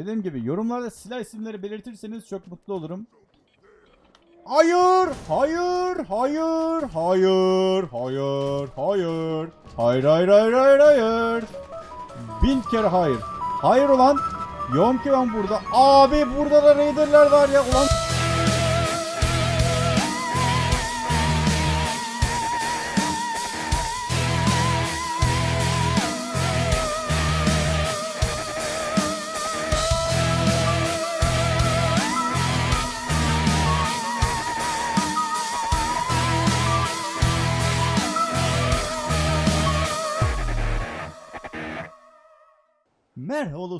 Dediğim gibi yorumlarda silah isimleri belirtirseniz çok mutlu olurum. Hayır, hayır, hayır, hayır, hayır, hayır. Hayır, hayır, hayır, hayır, hayır. Bin kere hayır. Hayır ulan. Yoğum ki ben burada. Abi burada da Raider'lar var ya ulan.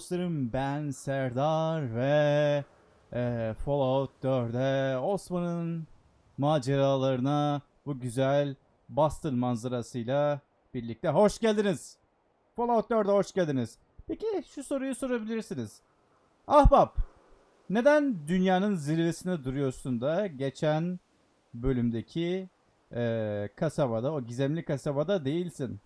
Dostlarım ben Serdar ve eee, Fallout 4'e Osman'ın maceralarına bu güzel Boston manzarasıyla birlikte hoş geldiniz. Fallout 4'e hoş geldiniz. Peki şu soruyu sorabilirsiniz. Ahbap neden dünyanın zirvesinde duruyorsun da geçen bölümdeki eee, kasabada o gizemli kasabada değilsin?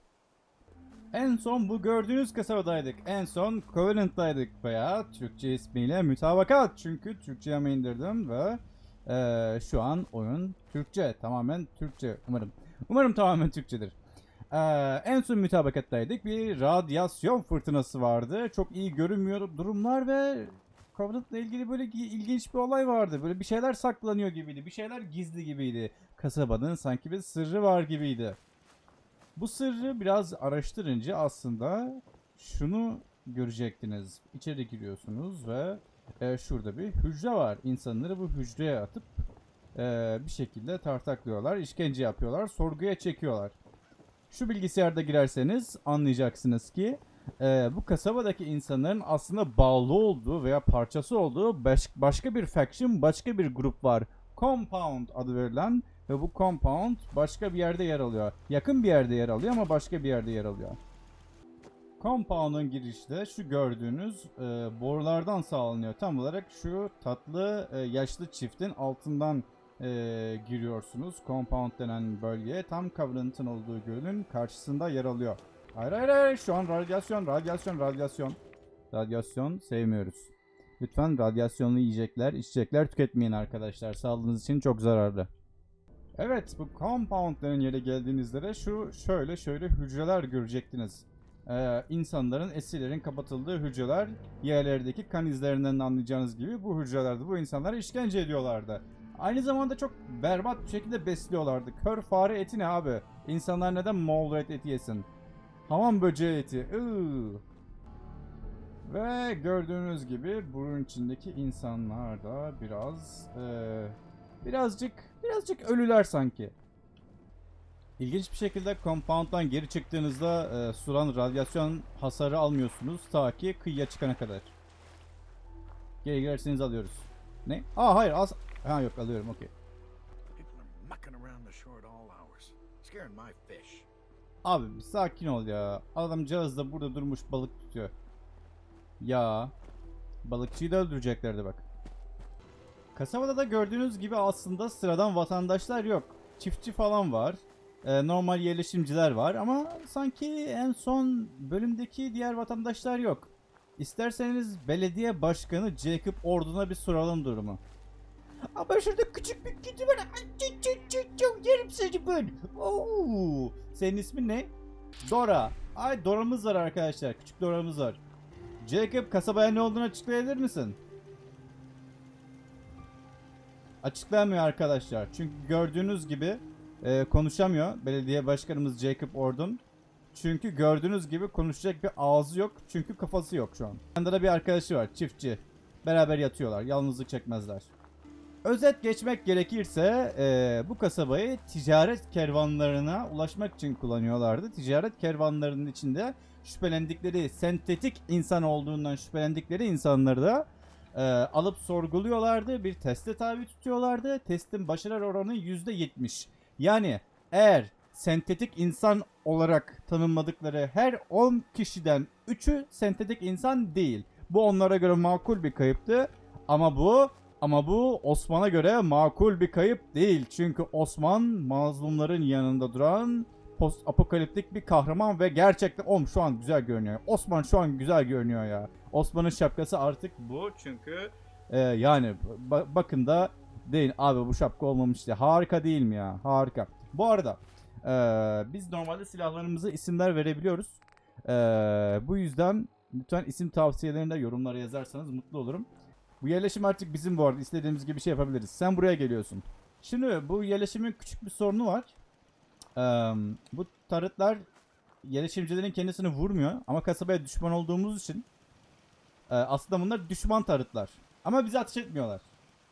En son bu gördüğünüz kasabadaydık. En son Covenant'daydık veya Türkçe ismiyle mütabakat. Çünkü Türkçe'ye indirdim ve eee, şu an oyun Türkçe. Tamamen Türkçe umarım. Umarım tamamen Türkçedir. Eee, en son mütabakattaydık. Bir radyasyon fırtınası vardı. Çok iyi görünmüyor durumlar ve Covenant'la ilgili böyle gi- ilginç bir olay vardı. Böyle bir şeyler saklanıyor gibiydi. Bir şeyler gizli gibiydi. Kasabanın sanki bir sırrı var gibiydi. Bu sırrı biraz araştırınca aslında şunu görecektiniz. İçeri giriyorsunuz ve e, şurada bir hücre var. İnsanları bu hücreye atıp e, bir şekilde tartaklıyorlar, işkence yapıyorlar, sorguya çekiyorlar. Şu bilgisayarda girerseniz anlayacaksınız ki e, bu kasabadaki insanların aslında bağlı olduğu veya parçası olduğu baş- başka bir faction, başka bir grup var. Compound adı verilen ve bu compound başka bir yerde yer alıyor. Yakın bir yerde yer alıyor ama başka bir yerde yer alıyor. Compound'un girişte şu gördüğünüz e, borulardan sağlanıyor. Tam olarak şu tatlı e, yaşlı çiftin altından e, giriyorsunuz. Compound denen bölgeye tam Covenant'ın olduğu gölün karşısında yer alıyor. Hayır hayır hayır şu an radyasyon radyasyon radyasyon. Radyasyon sevmiyoruz. Lütfen radyasyonlu yiyecekler, içecekler tüketmeyin arkadaşlar. Sağlığınız için çok zararlı. Evet bu compoundların yere geldiğinizde de şu şöyle şöyle hücreler görecektiniz. Ee, insanların, esirlerin kapatıldığı hücreler yerlerdeki kan izlerinden anlayacağınız gibi bu hücrelerde bu insanlara işkence ediyorlardı. Aynı zamanda çok berbat bir şekilde besliyorlardı. Kör fare eti ne abi? İnsanlar neden Moğol eti yesin? Hamam böceği eti. Iıı. Ve gördüğünüz gibi bunun içindeki insanlar da biraz eee, birazcık birazcık ölüler sanki. İlginç bir şekilde compound'dan geri çıktığınızda eee suran radyasyon hasarı almıyorsunuz ta ki kıyıya çıkana kadar. Geri girerseniz alıyoruz. Ne? Aa hayır az... Ha yok alıyorum okey. Abi sakin ol ya. Adamcağız da burada durmuş balık tutuyor. Ya. Balıkçıyı da öldüreceklerdi bak. Kasabada da gördüğünüz gibi aslında sıradan vatandaşlar yok. Çiftçi falan var. Ee, normal yerleşimciler var ama sanki en son bölümdeki diğer vatandaşlar yok. İsterseniz belediye başkanı Jacob Ordun'a bir soralım durumu. Ama şurada küçük bir kedi var. Çı, çı, çı, çı, Yerim seni ben. Oo. Senin ismin ne? Dora. Ay Dora'mız var arkadaşlar. Küçük Dora'mız var. Jacob kasabaya ne olduğunu açıklayabilir misin? Açıklayamıyor arkadaşlar. Çünkü gördüğünüz gibi e, konuşamıyor belediye başkanımız Jacob Ordon. Çünkü gördüğünüz gibi konuşacak bir ağzı yok. Çünkü kafası yok şu an. Yanında da bir arkadaşı var çiftçi. Beraber yatıyorlar. Yalnızlık çekmezler. Özet geçmek gerekirse e, bu kasabayı ticaret kervanlarına ulaşmak için kullanıyorlardı. Ticaret kervanlarının içinde şüphelendikleri sentetik insan olduğundan şüphelendikleri insanları da e, alıp sorguluyorlardı. Bir teste tabi tutuyorlardı. Testin başarı oranı %70. Yani eğer sentetik insan olarak tanımladıkları her 10 kişiden 3'ü sentetik insan değil. Bu onlara göre makul bir kayıptı. Ama bu ama bu Osman'a göre makul bir kayıp değil. Çünkü Osman mazlumların yanında duran post apokaliptik bir kahraman ve gerçekten oğlum şu an güzel görünüyor. Osman şu an güzel görünüyor ya. Osman'ın şapkası artık bu çünkü e, yani ba- bakın da deyin abi bu şapka olmamış ya harika değil mi ya harika. Bu arada e, biz normalde silahlarımıza isimler verebiliyoruz. E, bu yüzden lütfen isim tavsiyelerini de yorumlara yazarsanız mutlu olurum. Bu yerleşim artık bizim bu arada istediğimiz gibi şey yapabiliriz. Sen buraya geliyorsun. Şimdi bu yerleşimin küçük bir sorunu var. Ee, bu tarıtlar yerleşimcilerin kendisini vurmuyor ama kasabaya düşman olduğumuz için e, aslında bunlar düşman tarıtlar. Ama bize ateş etmiyorlar.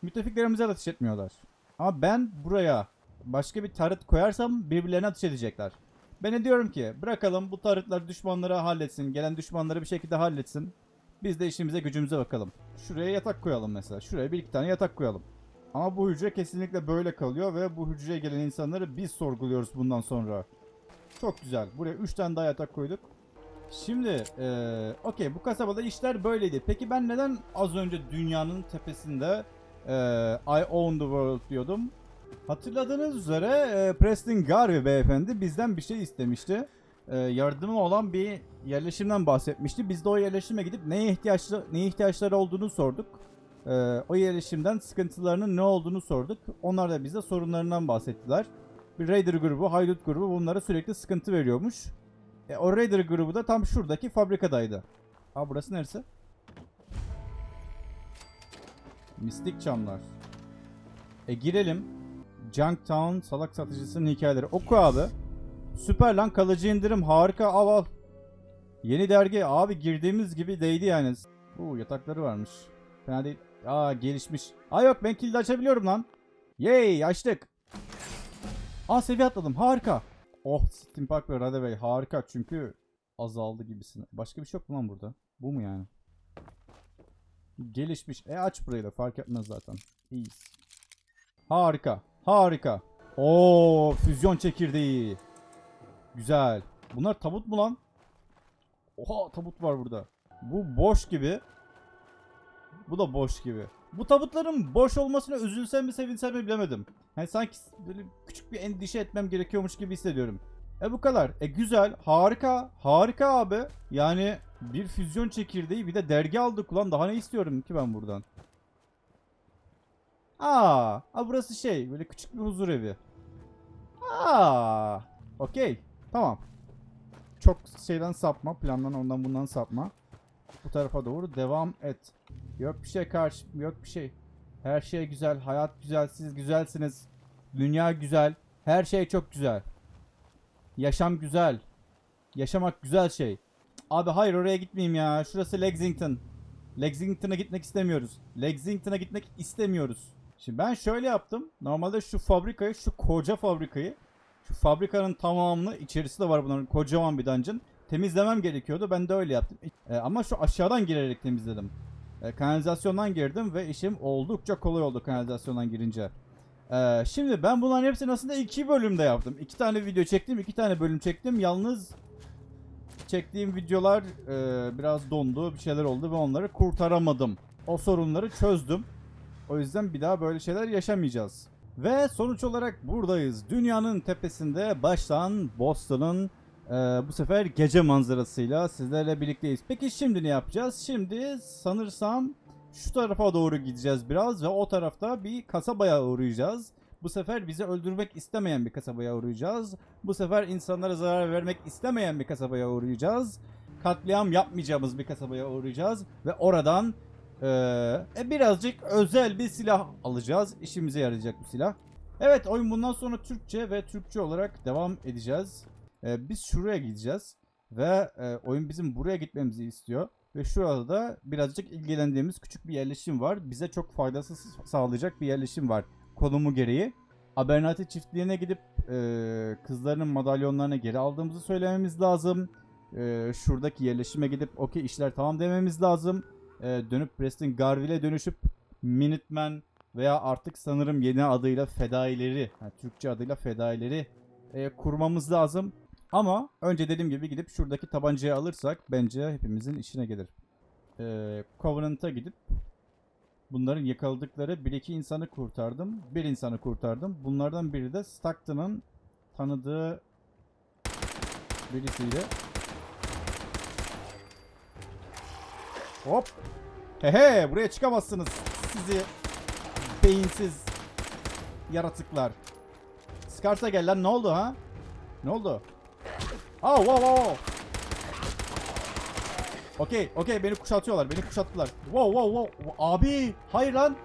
Müttefiklerimize ateş etmiyorlar. Ama ben buraya başka bir tarıt koyarsam birbirlerine ateş edecekler. Ben de diyorum ki bırakalım bu tarıtlar düşmanları halletsin. Gelen düşmanları bir şekilde halletsin. Biz de işimize gücümüze bakalım. Şuraya yatak koyalım mesela. Şuraya bir iki tane yatak koyalım. Ama bu hücre kesinlikle böyle kalıyor ve bu hücreye gelen insanları biz sorguluyoruz bundan sonra. Çok güzel. Buraya 3 tane daha yatak koyduk. Şimdi eee okey bu kasabada işler böyleydi. Peki ben neden az önce dünyanın tepesinde eee I own the world diyordum? Hatırladığınız üzere eee, Preston Garvey beyefendi bizden bir şey istemişti. Eee, yardımı olan bir yerleşimden bahsetmişti. Biz de o yerleşime gidip neye ihtiyaçlı neye ihtiyaçları olduğunu sorduk. Eee, o yerleşimden sıkıntılarının ne olduğunu sorduk. Onlar da bize sorunlarından bahsettiler. Bir Raider grubu, Haydut grubu bunlara sürekli sıkıntı veriyormuş. E, o Raider grubu da tam şuradaki fabrikadaydı. Aa burası neresi? Mistik çamlar. E girelim. Junktown salak satıcısının hikayeleri. Oku abi. Süper lan kalıcı indirim harika al al. Yeni dergi abi girdiğimiz gibi değdi yani. Bu yatakları varmış. Fena değil. Aa gelişmiş. Aa yok ben kilidi açabiliyorum lan. Yay açtık. Aa seviye atladım harika. Oh Steam Park ve Rade Bey harika çünkü azaldı gibisin. Başka bir şey yok mu lan burada? Bu mu yani? Gelişmiş. E aç burayı da fark etmez zaten. İyiyiz. Harika. Harika. Oo füzyon çekirdeği. Güzel. Bunlar tabut mu lan? Oha tabut var burada. Bu boş gibi. Bu da boş gibi. Bu tabutların boş olmasına üzülsem mi sevinsem mi bilemedim. Yani sanki böyle küçük bir endişe etmem gerekiyormuş gibi hissediyorum. E bu kadar. E güzel. Harika. Harika abi. Yani bir füzyon çekirdeği bir de dergi aldık ulan. Daha ne istiyorum ki ben buradan? Aa, aa burası şey böyle küçük bir huzur evi. Aa, okey. Tamam. Çok şeyden sapma. Plandan ondan bundan sapma. Bu tarafa doğru devam et. Yok bir şey karşı. Yok bir şey. Her şey güzel. Hayat güzel. Siz güzelsiniz. Dünya güzel. Her şey çok güzel. Yaşam güzel. Yaşamak güzel şey. Abi hayır oraya gitmeyeyim ya. Şurası Lexington. Lexington'a gitmek istemiyoruz. Lexington'a gitmek istemiyoruz. Şimdi ben şöyle yaptım. Normalde şu fabrikayı, şu koca fabrikayı, şu fabrikanın tamamını içerisi de var bunların kocaman bir dungeon. Temizlemem gerekiyordu. Ben de öyle yaptım. E, ama şu aşağıdan girerek temizledim. E, kanalizasyondan girdim ve işim oldukça kolay oldu kanalizasyondan girince. E, şimdi ben bunların hepsini aslında iki bölümde yaptım. İki tane video çektim, iki tane bölüm çektim. Yalnız çektiğim videolar e, biraz dondu, bir şeyler oldu ve onları kurtaramadım. O sorunları çözdüm. O yüzden bir daha böyle şeyler yaşamayacağız. Ve sonuç olarak buradayız. Dünyanın tepesinde baştan Boston'ın e, bu sefer gece manzarasıyla sizlerle birlikteyiz. Peki şimdi ne yapacağız? Şimdi sanırsam şu tarafa doğru gideceğiz biraz ve o tarafta bir kasabaya uğrayacağız. Bu sefer bizi öldürmek istemeyen bir kasabaya uğrayacağız. Bu sefer insanlara zarar vermek istemeyen bir kasabaya uğrayacağız. Katliam yapmayacağımız bir kasabaya uğrayacağız ve oradan ee, birazcık özel bir silah alacağız. İşimize yarayacak bir silah. Evet oyun bundan sonra Türkçe ve Türkçe olarak devam edeceğiz. Ee, biz şuraya gideceğiz. Ve e, oyun bizim buraya gitmemizi istiyor. Ve şurada da birazcık ilgilendiğimiz küçük bir yerleşim var. Bize çok faydası sağlayacak bir yerleşim var. Konumu gereği. Abernathy çiftliğine gidip e, kızlarının madalyonlarını geri aldığımızı söylememiz lazım. E, şuradaki yerleşime gidip okey işler tamam dememiz lazım e, dönüp Preston Garville'e dönüşüp Minutemen veya artık sanırım yeni adıyla Fedaileri, yani Türkçe adıyla Fedaileri e, kurmamız lazım. Ama önce dediğim gibi gidip şuradaki tabancayı alırsak bence hepimizin işine gelir. E, Covenant'a gidip bunların yakaladıkları bir iki insanı kurtardım. Bir insanı kurtardım. Bunlardan biri de Stockton'ın tanıdığı birisiyle Hop. He he buraya çıkamazsınız. Sizi beyinsiz yaratıklar. Skarsa gel lan ne oldu ha? Ne oldu? Aa wow wow wow. Okey okey beni kuşatıyorlar beni kuşattılar. Wow wow wow. Abi hayır lan.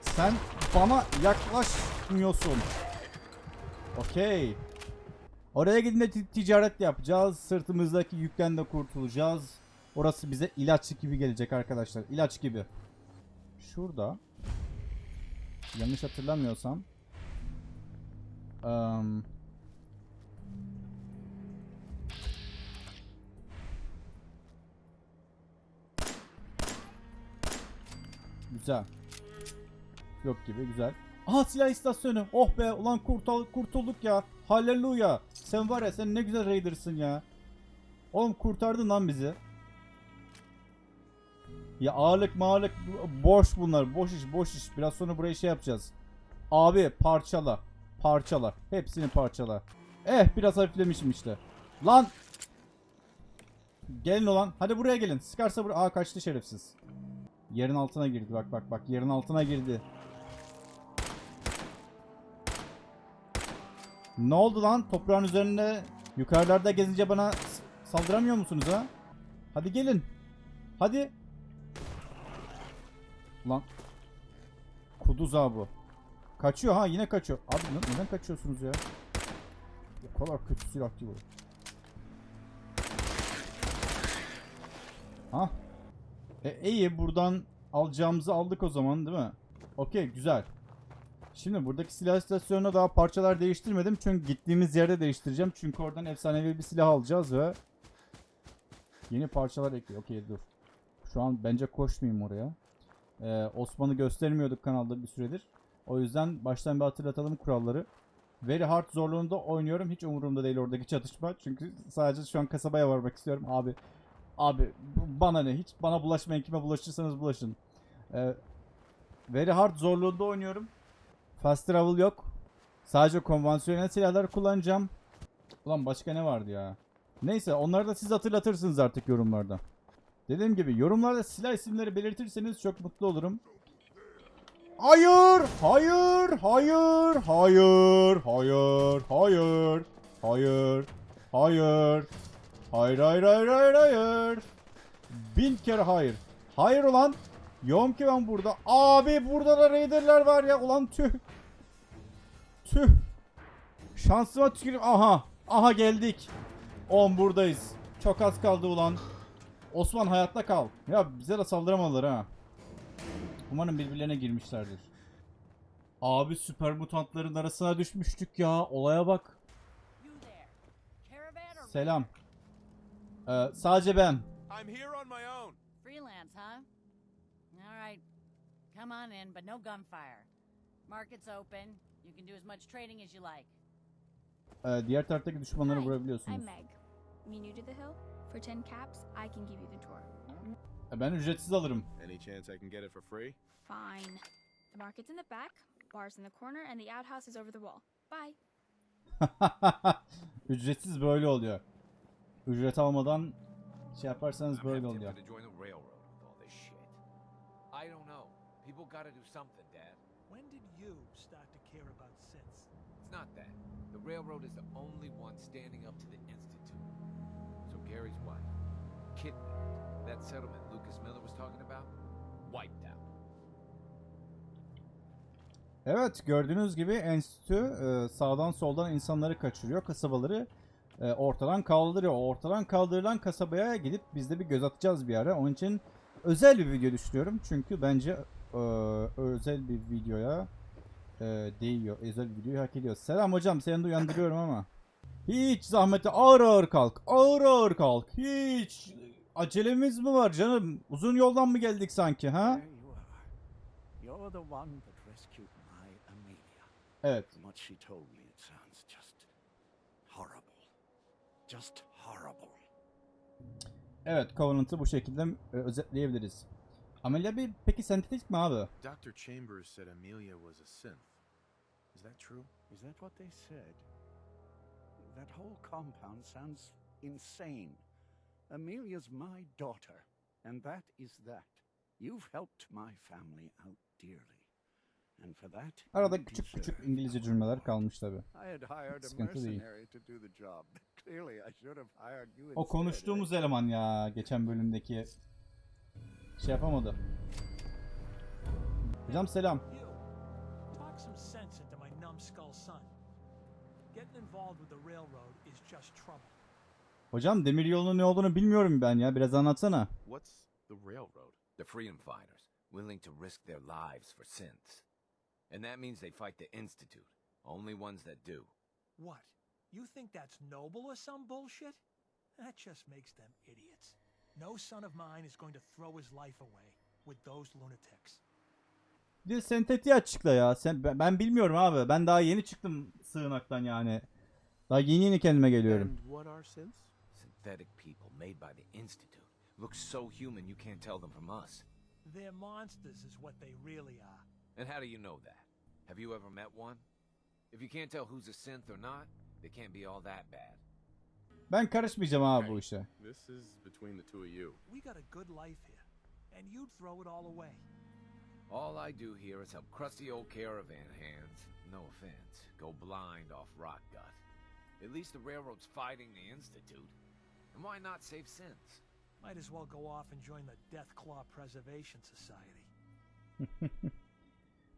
Sen bana yaklaşmıyorsun. Okey. Oraya gidince ti- ticaret yapacağız. Sırtımızdaki yükten de kurtulacağız. Orası bize ilaç gibi gelecek arkadaşlar. İlaç gibi. Şurada. Yanlış hatırlamıyorsam. em, güzel. Yok gibi güzel. Aha silah istasyonu. Oh be ulan kurtul kurtulduk ya. Halleluya. Sen var ya sen ne güzel raidersın ya. Oğlum kurtardın lan bizi. Ya ağırlık mağırlık boş bunlar. Boş iş boş iş. Biraz sonra buraya şey yapacağız. Abi parçala. Parçala. Hepsini parçala. Eh biraz hafiflemişim işte. Lan. Gelin olan. Hadi buraya gelin. Sıkarsa buraya. Aa kaçtı şerefsiz. Yerin altına girdi. Bak bak bak. Yerin altına girdi. Ne oldu lan? Toprağın üzerinde yukarılarda gezince bana saldıramıyor musunuz ha? Hadi gelin. Hadi. Lan. Kuduz abi. Kaçıyor ha yine kaçıyor. Abi ne- neden kaçıyorsunuz ya? O kadar kötü silah değil bu. Ha? E, iyi buradan alacağımızı aldık o zaman değil mi? Okey güzel. Şimdi buradaki silah istasyonuna daha parçalar değiştirmedim. Çünkü gittiğimiz yerde değiştireceğim. Çünkü oradan efsanevi bir silah alacağız ve yeni parçalar ekliyor. Okey dur. Şu an bence koşmayayım oraya. Ee, Osman'ı göstermiyorduk kanalda bir süredir. O yüzden baştan bir hatırlatalım kuralları. Very hard zorluğunda oynuyorum. Hiç umurumda değil oradaki çatışma. Çünkü sadece şu an kasabaya varmak istiyorum. Abi abi bana ne? Hiç bana bulaşmayın. Kime bulaşırsanız bulaşın. Ee, very hard zorluğunda oynuyorum. Fast travel yok. Sadece konvansiyonel silahlar kullanacağım. Ulan başka ne vardı ya? Neyse onları da siz hatırlatırsınız artık yorumlarda. Dediğim gibi yorumlarda silah isimleri belirtirseniz çok mutlu olurum. Hayır, hayır, hayır, hayır, hayır, hayır, hayır, hayır, hayır, hayır, hayır, hayır, hayır. Bin kere hayır. Hayır ulan. Yoğum ki ben burada. Abi burada da Raider'ler var ya. Ulan tüh. Tüh. Şansıma tüküreyim. Aha. Aha geldik. 10 buradayız. Çok az kaldı ulan. Osman hayatta kal. Ya bize de saldıramadılar ha. Umarım birbirlerine girmişlerdir. Abi süper mutantların arasına düşmüştük ya. Olaya bak. Selam. Ee, sadece ben. I'm here on my own. freelance, huh? All right. Come on in, but no gunfire. Market's open. You can do as much trading as you like. Ee, diğer taraftaki düşmanları vurabiliyorsunuz. I'm Meg. You new to the hill? For 10 caps, I can give you the tour. Ee, Ben ücretsiz alırım. Any chance I can get it for free? Fine. The market's in the back, bar's in the corner, and the outhouse is over the wall. Bye. Ücretsiz böyle oluyor. Ücret almadan şey yaparsanız I'm böyle oluyor. tempted to join the railroad with all this shit. I don't know. People gotta do something, Dad. When did you start to care about sense? It's not that. The railroad is the only one standing up to the Institute. So Gary's wife, kidnapped. That settlement Lucas Miller was talking about, wiped out. Evet gördüğünüz gibi enstitü e, sağdan soldan insanları kaçırıyor. Kasabaları e, ortadan kaldırıyor. Ortadan kaldırılan kasabaya gidip biz de bir göz atacağız bir ara. Onun için özel bir video düşünüyorum. Çünkü bence e, özel bir videoya değiyor. Özel bir videoyu hak ediyor. Selam hocam seni de uyandırıyorum ama. Hiç zahmeti ağır ağır kalk. Ağır ağır kalk. Hiç acelemiz mi var canım? Uzun yoldan mı geldik sanki ha? Evet. From what she told me, it sounds just horrible. Just horrible. Evet Covenant'ı bu şekilde e, özetleyebiliriz. Amelia bir peki sentetik mi abi? Dr. Chambers said Amelia was a synth. Is that true? Is that what they said? That whole compound sounds insane. Amelia's my daughter, and that is that. You've helped my family out dearly. And for that, Arada küçük küçük İngilizce cümleler kalmış tabi. I had hired a Sıkıntı değil. mercenary to do the job. Clearly, I should have hired you O konuştuğumuz eleman ya geçen bölümdeki şey yapamadı. Hocam selam. Hocam demir yolunun ne olduğunu bilmiyorum ben ya. Biraz anlatsana. What's the railroad? The freedom fighters, willing to risk their lives for synths. And that means they fight the Institute. Only ones that do. What? You think that's noble or some bullshit? That just makes them idiots. No son of mine is going to throw his life away with those lunatics. Bir sentetiği açıkla ya. Sen, ben, ben bilmiyorum abi. Ben daha yeni çıktım sığınaktan yani. Daha yeni yeni kendime geliyorum. And what are synths? Synthetic people made by the Institute. Look so human you can't tell them from us. They're monsters, is what they really are. And how do you know that? Have you ever met one? If you can't tell who's a synth or not, they can't be all that bad. Ben karışmayacağım abi bu işe. This is between the two of you. We got a good life here, and you'd throw it all away. All I do here is help crusty old caravan hands, no offense, go blind off rock gut. At least the railroad's fighting the Institute. And why not save synths? Might as well go off and join the Death Claw Preservation Society.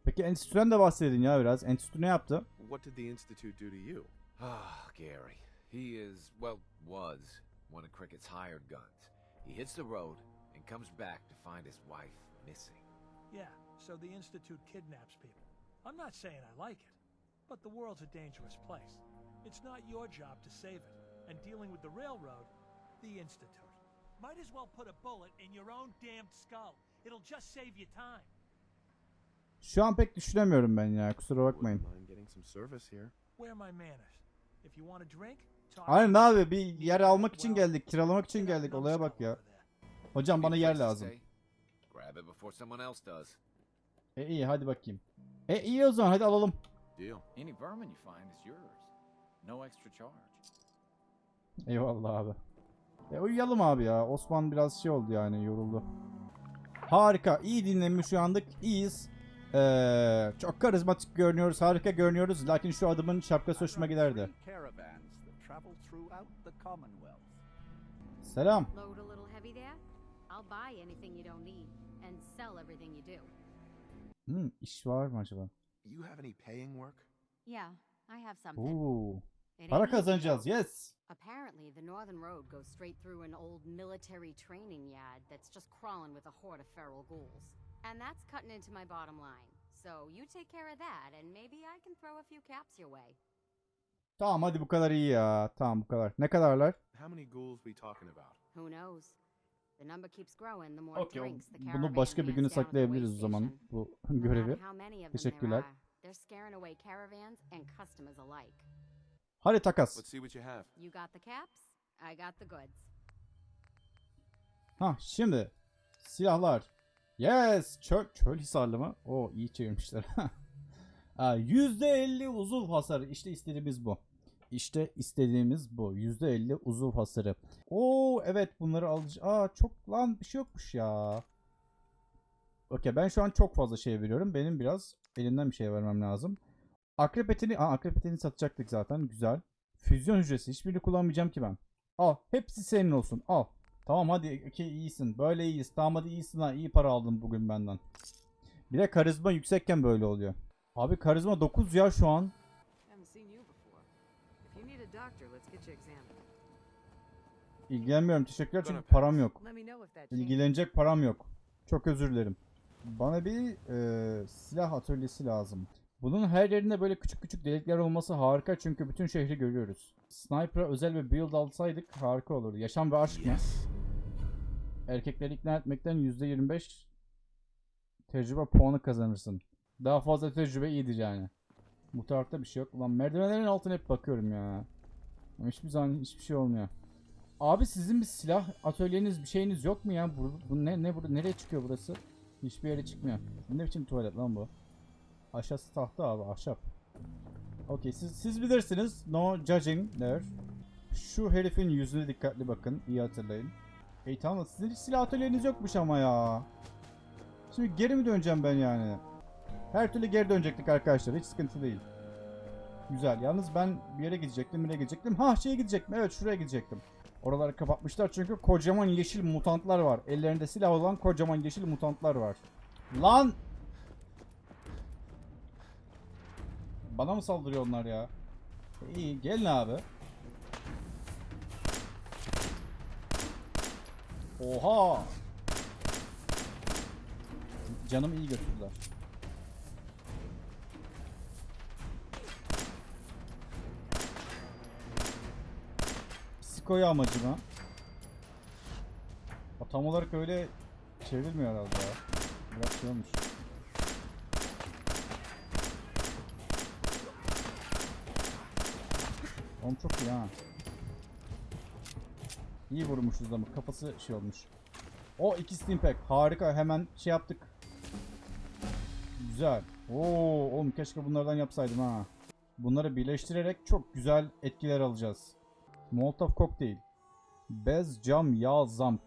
Peki enstitüden de bahsedin ya biraz. Enstitü ne yaptı? What did the Institute do to you? Ah, Gary. He is, well, was one of Cricket's hired guns. He hits the road and comes back to find his wife missing. Yeah, so the Institute kidnaps people. I'm not saying I like it, but the world's a dangerous place. It's not your job to save it. And dealing with the railroad, the Institute. Might as well put a bullet in your own damned skull. It'll just save you time. Şu an pek düşünemiyorum ben ya. Kusura bakmayın. Wouldn't mind getting some service here. Where are my manners? If you want a drink, Aynen abi bir yer almak için geldik. Kiralamak için geldik. Olaya bak ya. Hocam bana Need a yer place to lazım. stay? Grab it before someone else does. E iyi hadi bakayım. E iyi o zaman hadi alalım. Deal. Any vermin you find is yours. No extra charge. Eyvallah abi. E uyuyalım abi ya. Osman biraz şey oldu yani yoruldu. Harika. iyi dinlenmiş şu andık. İyiyiz. Ee, çok karizmatik görünüyoruz. Harika görünüyoruz. Lakin şu adamın şapkası hoşuma giderdi. Selam. Hmm, iş var mı acaba? You have any paying work? Yeah, I have something. Oo. It Para ain't kazanacağız. Yes. Apparently, the Northern Road goes straight through an old military training yard that's just crawling with a horde of feral ghouls. And that's cutting into my bottom line. So you take care of that, and maybe I can throw a few caps your way. Tamam hadi bu kadar iyi ya. Tamam bu kadar. Ne kadarlar? How many ghouls we talking about? Who knows? The number keeps growing the more Okey. o- drinks the Bunu caravan başka bir güne saklayabiliriz o zaman. Bu görevi. Teşekkürler. They're scaring away caravans and customers alike. Hadi takas. Let's see what you have. You got the caps, I got the goods. Ha şimdi silahlar. Yes, çöl, çöl hisarlı mı? O iyi çevirmişler. Ha, %50 uzuv hasarı. İşte istediğimiz bu. İşte istediğimiz bu. %50 uzuv hasarı. Oo evet bunları alacağız. Aa çok lan bir şey yokmuş ya. Okey ben şu an çok fazla şey veriyorum. Benim biraz elimden bir şey vermem lazım. Akrep etini, aa, akrep etini satacaktık zaten. Güzel. Füzyon hücresi. Hiçbirini kullanmayacağım ki ben. Al. Hepsi senin olsun. Al. Tamam hadi okey iyisin. Böyle iyiyiz. Tamam hadi iyisin ha. İyi para aldın bugün benden. Bir de karizma yüksekken böyle oluyor. Abi karizma 9 ya şu an. İlgilenmiyorum. Teşekkürler çünkü param yok. İlgilenecek param yok. Çok özür dilerim. Bana bir e, silah atölyesi lazım. Bunun her yerinde böyle küçük küçük delikler olması harika çünkü bütün şehri görüyoruz. Sniper'a özel bir build alsaydık harika olurdu. Yaşam ve aşk mı? Yes. Erkekleri ikna etmekten %25 tecrübe puanı kazanırsın. Daha fazla tecrübe iyidir yani. Bu tarafta bir şey yok. Ulan merdivenlerin altına hep bakıyorum ya. Ama hiçbir zaman hiçbir şey olmuyor. Abi sizin bir silah atölyeniz bir şeyiniz yok mu ya? Bu, bu ne ne burada nereye çıkıyor burası? Hiçbir yere çıkmıyor. Ne biçim tuvalet lan bu? Aşağısı tahta abi ahşap. Okey siz, siz bilirsiniz. No judging there. Şu herifin yüzüne dikkatli bakın. iyi hatırlayın. Ey tamam sizin hiç silah atölyeniz yokmuş ama ya. Şimdi geri mi döneceğim ben yani? Her türlü geri dönecektik arkadaşlar. Hiç sıkıntı değil. Güzel. Yalnız ben bir yere gidecektim. Nereye gidecektim? Ha şeye gidecektim. Evet şuraya gidecektim. Oraları kapatmışlar çünkü kocaman yeşil mutantlar var. Ellerinde silah olan kocaman yeşil mutantlar var. Lan! Bana mı saldırıyor onlar ya? İyi gelin abi. Oha! Canımı iyi götürdüler. Psikoya amacına. O tam olarak öyle çevrilmiyor herhalde ya. Biraz şey olmuş. Oğlum çok iyi ha. İyi vurmuşuz ama kafası şey olmuş. O iki steampack harika hemen şey yaptık. Güzel. Oo oğlum keşke bunlardan yapsaydım ha. Bunları birleştirerek çok güzel etkiler alacağız. Molotov kokteyl. Bez, cam, yağ, zamk.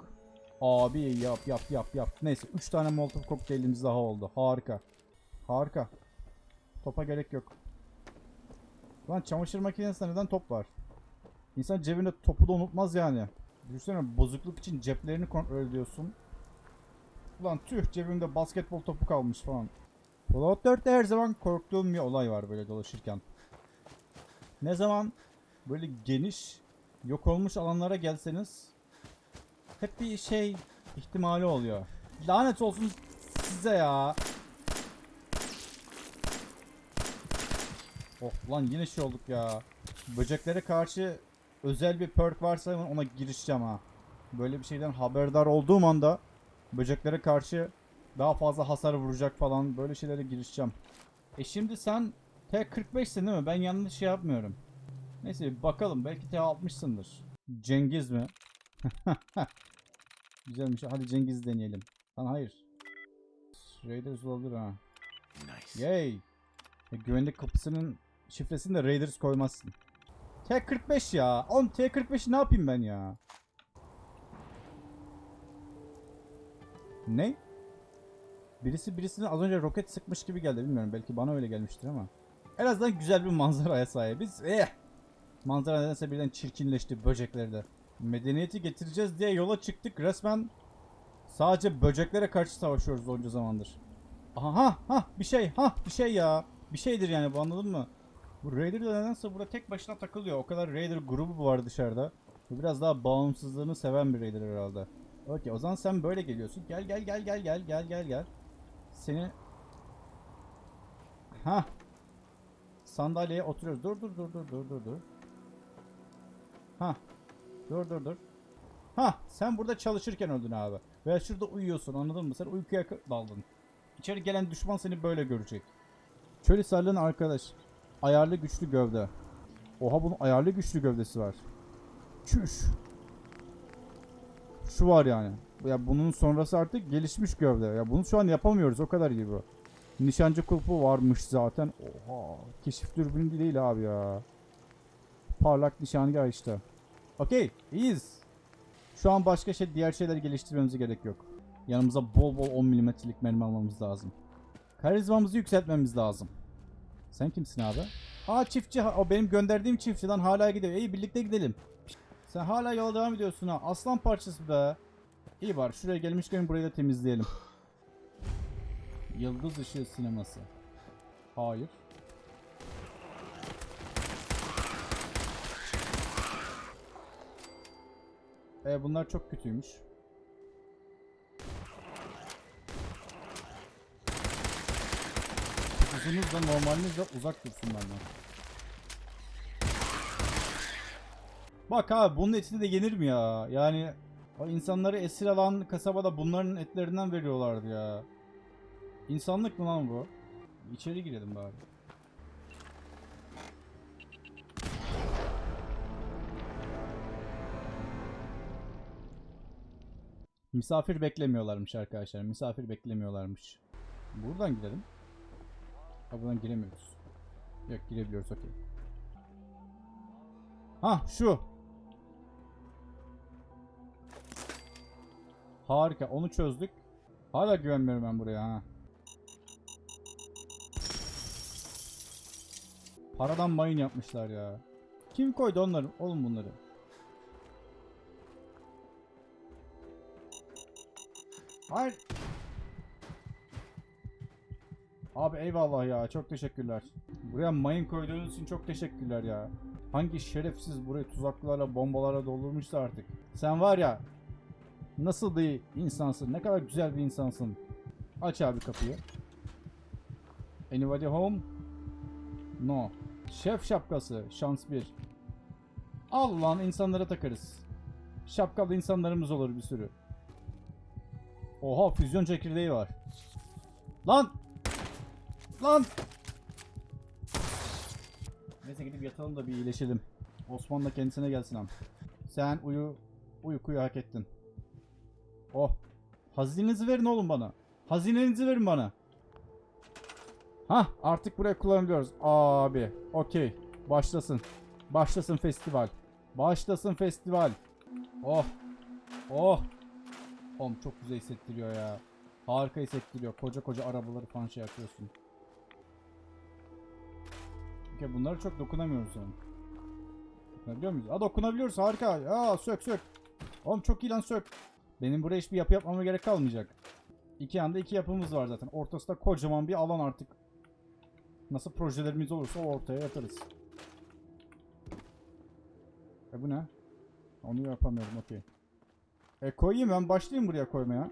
Abi yap yap yap yap. Neyse 3 tane Molotov kokteylimiz daha oldu. Harika. Harika. Topa gerek yok. Lan çamaşır makinesinde neden top var? İnsan cebinde topu da unutmaz yani. Düşünsene bozukluk için ceplerini kontrol ediyorsun. Ulan tüh cebimde basketbol topu kalmış falan. Fallout 4'te her zaman korktuğum bir olay var böyle dolaşırken. Ne zaman böyle geniş yok olmuş alanlara gelseniz hep bir şey ihtimali oluyor. Lanet olsun size ya. Oh lan yine şey olduk ya. Böceklere karşı özel bir perk varsa ona girişeceğim ha. Böyle bir şeyden haberdar olduğum anda böceklere karşı daha fazla hasar vuracak falan böyle şeylere girişeceğim. E şimdi sen T45'sin değil mi? Ben yanlış şey yapmıyorum. Neyse bir bakalım belki T60'sındır. Cengiz mi? Güzelmiş. Hadi Cengiz deneyelim. Lan hayır. Raiders olabilir ha. Nice. Yay. E, güvenlik kapısının şifresini de Raiders koymazsın. T45 ya. Oğlum T45'i ne yapayım ben ya? Ne? Birisi birisine az önce roket sıkmış gibi geldi. Bilmiyorum belki bana öyle gelmiştir ama. En azından güzel bir manzaraya sahibiz. Eh! Manzara nedense birden çirkinleşti böceklerde. Medeniyeti getireceğiz diye yola çıktık. Resmen sadece böceklere karşı savaşıyoruz onca zamandır. Aha ha bir şey ha bir şey ya. Bir şeydir yani bu anladın mı? Bu Raider de nedense burada tek başına takılıyor. O kadar Raider grubu var dışarıda. Bu biraz daha bağımsızlığını seven bir Raider herhalde. Okey o zaman sen böyle geliyorsun. Gel gel gel gel gel gel gel gel. Seni Ha. Sandalyeye oturuyoruz. Dur dur dur dur dur dur dur. Ha. Dur dur dur. Ha sen burada çalışırken öldün abi. Veya şurada uyuyorsun anladın mı? Sen uykuya daldın. İçeri gelen düşman seni böyle görecek. Çöl sarlığın arkadaş. Ayarlı güçlü gövde. Oha bunun ayarlı güçlü gövdesi var. Çüş. Şu var yani. Ya bunun sonrası artık gelişmiş gövde. Ya bunu şu an yapamıyoruz o kadar gibi. Nişancı kulpu varmış zaten. Oha. Keşif dürbünü değil abi ya. Parlak nişangah işte. Okey. iyiyiz. Şu an başka şey diğer şeyleri geliştirmemize gerek yok. Yanımıza bol bol 10 milimetrelik mermi almamız lazım. Karizmamızı yükseltmemiz lazım. Sen kimsin abi? Aa çiftçi. O benim gönderdiğim çiftçiden hala gidiyor. İyi birlikte gidelim. Sen hala yola devam ediyorsun ha. Aslan parçası be. İyi var. Şuraya gelmişken burayı da temizleyelim. Yıldız ışığı sineması. Hayır. E bunlar çok kötüymüş. Uzunuz da normaliniz de uzak dursun benden. Bak abi bunun etini de yenir mi ya? Yani insanları esir alan kasabada bunların etlerinden veriyorlardı ya. İnsanlık mı lan bu? İçeri girelim bari. Misafir beklemiyorlarmış arkadaşlar. Misafir beklemiyorlarmış. Buradan gidelim. Ha buradan giremiyoruz. Yok girebiliyoruz okey. Ha şu. Harika onu çözdük. Hala güvenmiyorum ben buraya ha. Paradan mayın yapmışlar ya. Kim koydu onları? Oğlum bunları. Hayır. Abi eyvallah ya. Çok teşekkürler. Buraya mayın koyduğunuz için çok teşekkürler ya. Hangi şerefsiz burayı tuzaklarla, bombalarla doldurmuşsa artık. Sen var ya nasıl bir insansın. Ne kadar güzel bir insansın. Aç abi kapıyı. Anybody home? No. Şef şapkası. Şans 1. Al lan insanlara takarız. Şapkalı insanlarımız olur bir sürü. Oha füzyon çekirdeği var. Lan! Lan! Neyse gidip yatalım da bir iyileşelim. Osman da kendisine gelsin am. Sen uyu uykuyu hak ettin. Oh. Hazinenizi verin oğlum bana. Hazinenizi verin bana. Hah artık buraya kullanabiliyoruz. Abi okey. Başlasın. Başlasın festival. Başlasın festival. Oh. Oh. Oğlum çok güzel hissettiriyor ya. Harika hissettiriyor. Koca koca arabaları falan şey yapıyorsun. Okey bunlara çok dokunamıyoruz yani. Dokunabiliyor muyuz? Aa dokunabiliyoruz harika. Ya sök sök. Oğlum çok iyi lan sök. Benim buraya hiçbir yapı yapmama gerek kalmayacak. İki yanda iki yapımız var zaten. Ortasında kocaman bir alan artık. Nasıl projelerimiz olursa o ortaya yaparız. E bu ne? Onu yapamıyorum okey. E koyayım ben başlayayım buraya koymaya.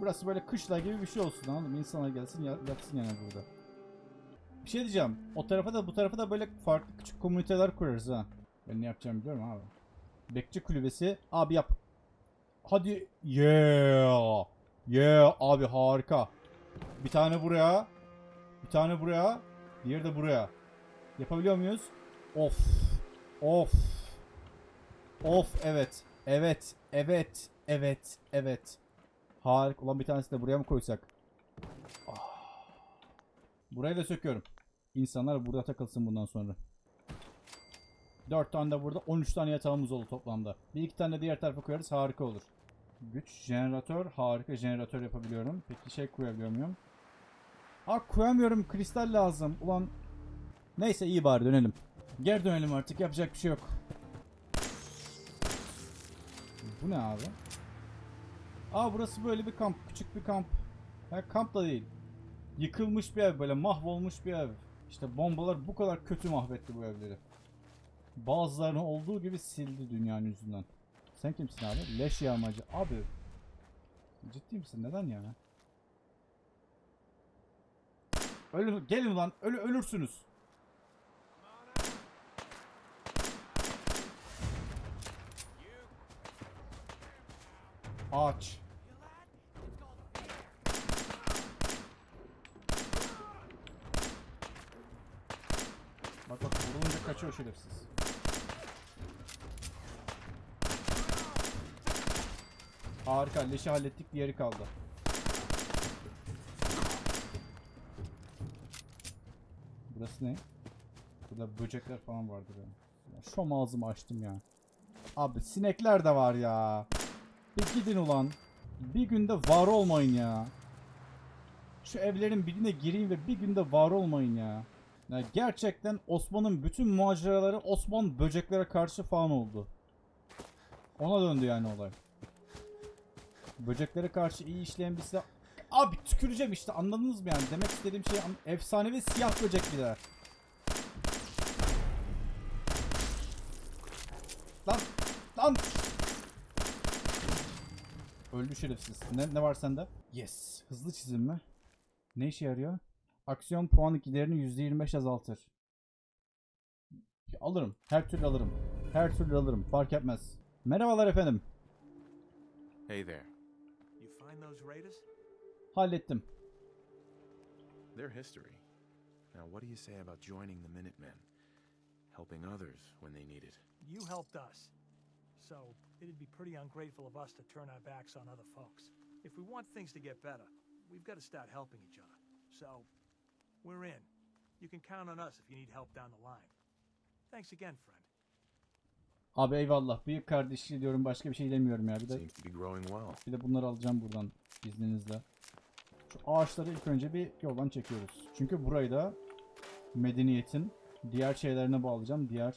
Burası böyle kışla gibi bir şey olsun anladın mı? İnsanlar gelsin ya- yatsın yani burada. Bir şey diyeceğim. O tarafa da bu tarafa da böyle farklı küçük komüniteler kurarız ha. Ben ne yapacağımı biliyorum abi. Bekçi kulübesi. Abi yap. Hadi. Yeah. Yeah abi harika. Bir tane buraya. Bir tane buraya. Diğeri de buraya. Yapabiliyor muyuz? Of. Of. Of evet. Evet. Evet. Evet. Evet. Harika. Ulan bir tanesi de buraya mı koysak? Ah. Burayı da söküyorum. İnsanlar burada takılsın bundan sonra. 4 tane de burada 13 tane yatağımız oldu toplamda. Bir iki tane de diğer tarafa koyarız harika olur. Güç, jeneratör, harika jeneratör yapabiliyorum. Peki şey koyabiliyor muyum? Aa koyamıyorum kristal lazım. Ulan neyse iyi bari dönelim. Geri dönelim artık yapacak bir şey yok. Bu ne abi? Aa burası böyle bir kamp. Küçük bir kamp. Ha, kamp da değil. Yıkılmış bir ev böyle mahvolmuş bir ev. İşte bombalar bu kadar kötü mahvetti bu evleri. Bazılarını olduğu gibi sildi dünyanın yüzünden. Sen kimsin abi? Leş yağmacı. Abi. Ciddi misin? Neden ya? Ölün, gelin lan. Ölü, ölürsünüz. Ağaç. Bak bak vurulunca kaçıyor şerefsiz. Harika leşi hallettik diğeri kaldı. Burası ne? Burada böcekler falan vardır yani. Ya şom ağzımı açtım ya. Abi sinekler de var ya. Bir gidin ulan. Bir günde var olmayın ya. Şu evlerin birine gireyim ve bir günde var olmayın ya. ya gerçekten Osman'ın bütün maceraları Osman böceklere karşı falan oldu. Ona döndü yani olay. Böceklere karşı iyi işleyen bir silah... Abi tüküreceğim işte anladınız mı yani? Demek istediğim şey an- efsanevi siyah böcek biler. Lan! Lan! Öldü şerefsiz. Ne, ne var sende? Yes. Hızlı çizim mi? Ne işe yarıyor? Aksiyon puanı giderini %25 azaltır. Alırım. Her türlü alırım. Her türlü alırım. Fark etmez. Merhabalar efendim. Hey there. You find those raiders? Hallettim. They're history. Now, what do you say about joining the Minutemen? Helping others when they need it. You helped us. So, it'd be pretty ungrateful of us to turn our backs on other folks. If we want things to get better, we've got to start helping each other. So, we're in. You can count on us if you need help down the line. Thanks again, friend. Abi eyvallah. Büyük kardeşi diyorum başka bir şey demiyorum ya. Bir de bir de bunları alacağım buradan izninizle. Şu ağaçları ilk önce bir yoldan çekiyoruz. Çünkü burayı da medeniyetin diğer şeylerine bağlayacağım. Diğer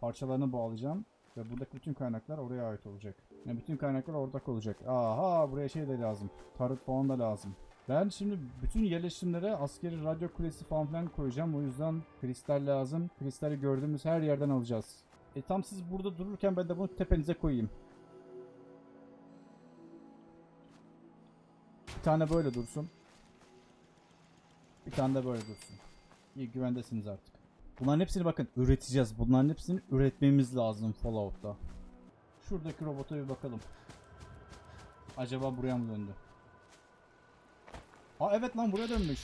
parçalarına bağlayacağım. Ve buradaki bütün kaynaklar oraya ait olacak. Yani bütün kaynaklar ortak olacak. Aha buraya şey de lazım. Tarıt falan da lazım. Ben şimdi bütün yerleşimlere askeri radyo kulesi falan filan koyacağım. O yüzden kristal lazım. Kristali gördüğümüz her yerden alacağız. E tam siz burada dururken ben de bunu tepenize koyayım. Bir tane böyle dursun. Bir tane de böyle dursun. İyi güvendesiniz artık. Bunların hepsini bakın üreteceğiz. Bunların hepsini üretmemiz lazım Fallout'ta. Şuradaki robota bir bakalım. Acaba buraya mı döndü? Aa evet lan buraya dönmüş.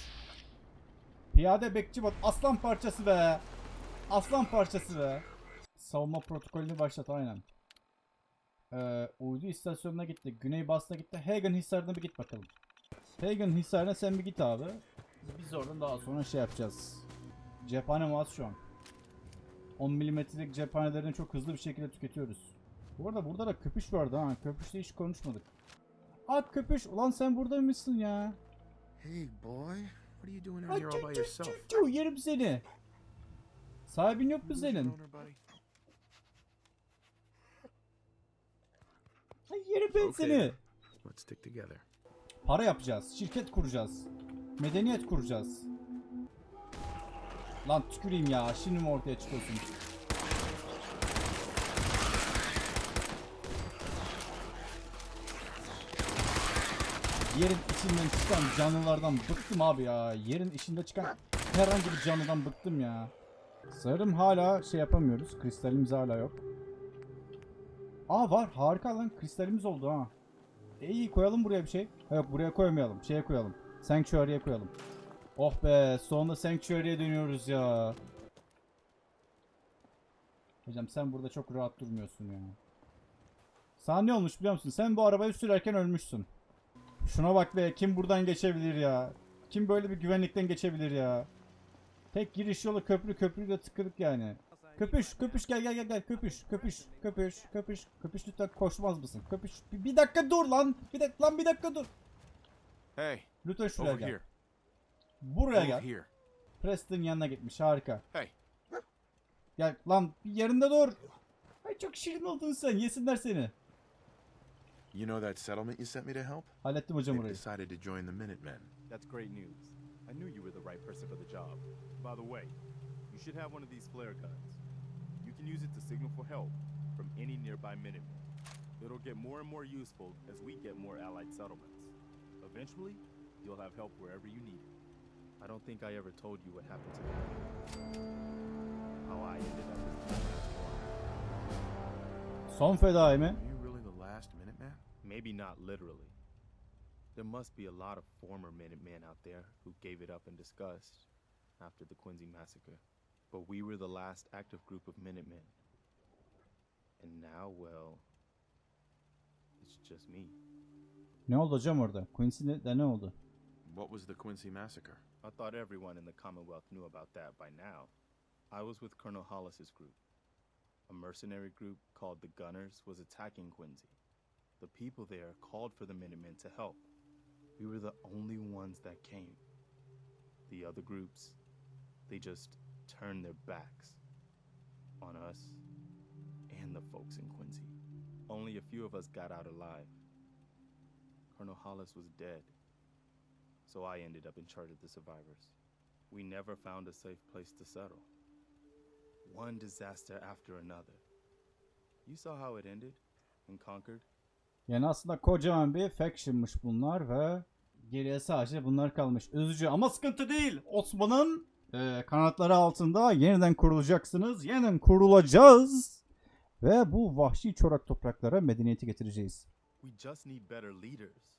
Piyade bekçi bot. Aslan parçası be. Aslan parçası be. Savunma protokolünü başlat aynen. Ee, uydu istasyonuna gitti. Güney Bas'ta gitti. Hagen Hisarı'na bir git bakalım. Hagen Hisarı'na sen bir git abi. Biz oradan daha sonra şey yapacağız. Cephane az şu an. 10 milimetrelik cephanelerini çok hızlı bir şekilde tüketiyoruz. Bu arada burada da köpüş vardı ha. Köpüşle hiç konuşmadık. Aa köpüş. Ulan sen burada mısın ya? Hey, boy. What are you doing out here all by yourself? Yerim seni. Sahibin yok mu senin? yerim ben seni. Let's stick together. Para yapacağız. Şirket kuracağız. Medeniyet kuracağız. Lan tüküreyim ya. Şimdi mi ortaya çıkıyorsun? Yerin içinden çıkan canlılardan bıktım abi ya. Yerin içinde çıkan herhangi bir canlıdan bıktım ya. Sanırım hala şey yapamıyoruz. Kristalimiz hala yok. Aa var. Harika lan. Kristalimiz oldu ha. E iyi koyalım buraya bir şey. Yok buraya koymayalım. Şeye koyalım. Sanctuary'e koyalım. Oh be sonunda Sanctuary'e dönüyoruz ya. Hocam sen burada çok rahat durmuyorsun ya. Sana ne olmuş biliyor musun? Sen bu arabayı sürerken ölmüşsün. Şuna bak be kim buradan geçebilir ya? Kim böyle bir güvenlikten geçebilir ya? Tek giriş yolu köprü köprü de tıkırık yani. Köpüş köpüş gel gel gel gel köpüş köpüş köpüş köpüş köpüş lütfen koşmaz mısın? Köpüş bir, bir dakika dur lan. Bir dakika lan bir dakika dur. Hey, Lütfen şuraya gel. Here. Buraya gel. Preston yanına gitmiş harika. Hey. Gel lan bir yerinde dur. Ay çok şirin oldun sen yesinler seni. You know that settlement you sent me to help? Hallettim hocam orayı. decided to join the Minutemen. That's great news. I knew you were the right person for the job. By the way, you should have one of these flare guns. You can use it to signal for help from any nearby Minutemen. It'll get more and more useful as we get more allied settlements. Eventually, you'll have help wherever you need it. I don't think I ever told you what happened to me. How I ended up as the last one. Son fedai mi? Are you really the last Minuteman? Maybe not literally. There must be a lot of former Minutemen out there who gave it up in disgust after the Quincy massacre. But we were the last active group of Minutemen. And now, well, it's just me. Ne oldu hocam orada? Quincy'de ne oldu? What was the Quincy massacre? I thought everyone in the Commonwealth knew about that by now. I was with Colonel Hollis's group. A mercenary group called the Gunners was attacking Quincy. The people there called for the Minutemen to help. We were the only ones that came. The other groups, they just turned their backs on us and the folks in Quincy. Only a few of us got out alive. Colonel Hollis was dead so I ended up in charge of the survivors. We never found a safe place to settle. One disaster after another. You saw how it ended in Concord? Yani aslında kocaman bir faction'mış bunlar ve geriye sadece bunlar kalmış. Üzücü ama sıkıntı değil. Osman'ın e, kanatları altında yeniden kurulacaksınız. Yeniden kurulacağız. Ve bu vahşi çorak topraklara medeniyeti getireceğiz. We just need better leaders.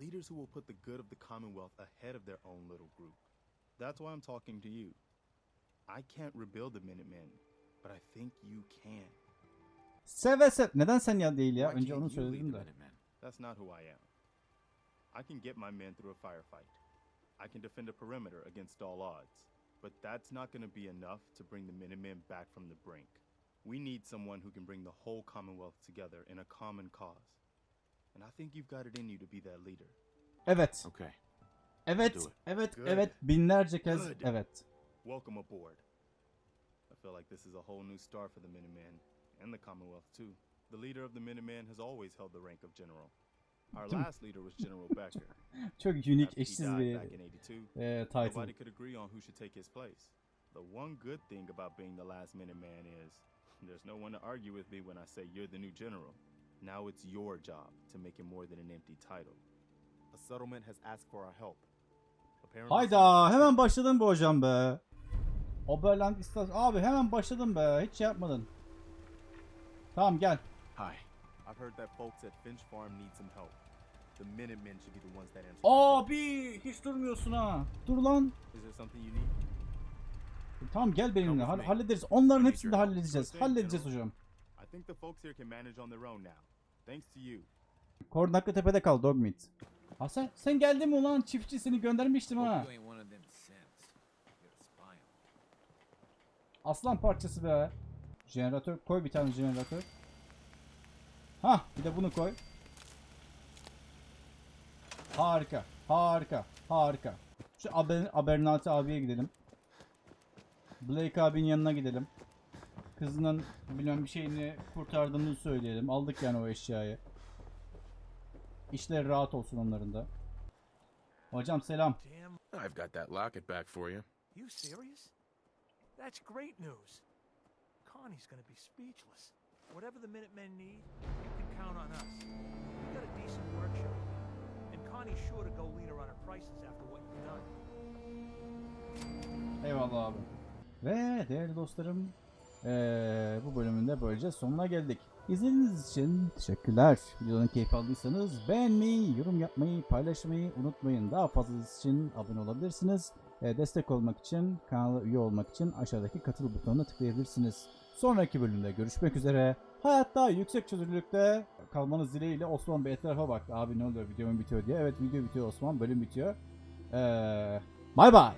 Leaders who will put the good of the Commonwealth ahead of their own little group. That's why I'm talking to you. I can't rebuild the Minutemen, but I think you can. Seve seve. Neden sen ya değil ya? Why Önce can't onu you lead söyledim the de. Minutemen? That's not who I am. I can get my men through a firefight. I can defend a perimeter against all odds. But that's not going to be enough to bring the Minutemen back from the brink. We need someone who can bring the whole Commonwealth together in a common cause. And I think you've got it in you to be that leader. Evet. Okay. Evet. Do it. Evet. Good. Evet. Binlerce kez Good. evet. Welcome aboard. I feel like this is a whole new start for the Minutemen and the Commonwealth too. The leader of the Minutemen has always held the rank of general. Our last leader was General Becker. Çok unik, After he eşsiz bir back in 82, e, title. nobody could agree on who should take his place. The one good thing about being the last Minuteman is there's no one to argue with me when I say you're the new general. Now it's your job to make it more than an empty title. A settlement has asked for our help. Hayda hemen başladın be hocam be. Oberland istas abi hemen başladın be. Hiç şey yapmadın. Tamam gel. Hi. I've heard that folks at Finch Farm need some help. The Minutemen should be the ones that answer. Abi hiç durmuyorsun ha. Dur lan. Is there something you need? Tamam gel benimle. Hall- hallederiz. Onların hepsini de halledeceğiz. Halledeceğiz hocam. I think the folks here can manage on their own now. Thanks to you. Kornaklı tepede kal Dogmeat. Ha sen, sen geldin mi ulan? Çiftçi seni göndermiştim ha. you ain't one of them simps. You're a spy on me. Aslan parçası be. Jeneratör koy bir tane jeneratör. Hah bir de bunu koy. Harika. Harika. Harika. Şu Aber, Abernathy abiye gidelim. Blake abinin yanına gidelim. Kızının bilmem bir şeyini kurtardığını söyleyelim. Aldık yani o eşyayı. İşleri rahat olsun onların da. Hocam selam. I've got that locket back for you. you serious? That's great news. Connie's gonna be speechless. Whatever the Minutemen need, you can count on us. We got a decent workshop, and Connie's sure to go leaner on her prices after what you've done. Eyvallah abi. Ve değerli dostlarım eee, bu bölümün de böylece sonuna geldik. İzlediğiniz için teşekkürler. Videonun keyif aldıysanız beğenmeyi, yorum yapmayı, paylaşmayı unutmayın. Daha fazlası için abone olabilirsiniz. Eee, destek olmak için, kanala üye olmak için aşağıdaki katıl butonuna tıklayabilirsiniz. Sonraki bölümde görüşmek üzere. Hayatta yüksek çözünürlükte kalmanız dileğiyle Osman bir etrafa bak. Abi ne oluyor videomun bitiyor diye. Evet video bitiyor Osman bölüm bitiyor. Eee Bay bay.